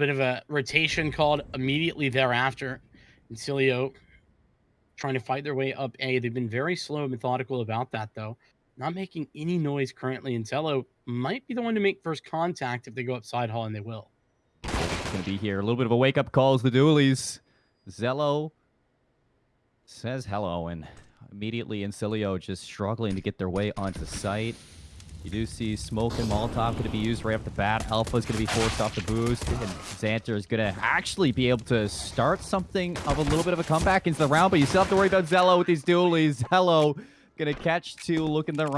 bit of a rotation called immediately thereafter. And Cilio trying to fight their way up A. They've been very slow and methodical about that, though. Not making any noise currently. And might be the one to make first contact if they go up side hall, and they will. Going to be here. A little bit of a wake-up call as the dualies. Zello says hello, and immediately Incilio just struggling to get their way onto site. You do see Smoke and Molotov going to be used right off the bat. Alpha is going to be forced off the boost. And Xanter is going to actually be able to start something of a little bit of a comeback into the round. But you still have to worry about Zello with these dualies. Zello going to catch two, looking the wrong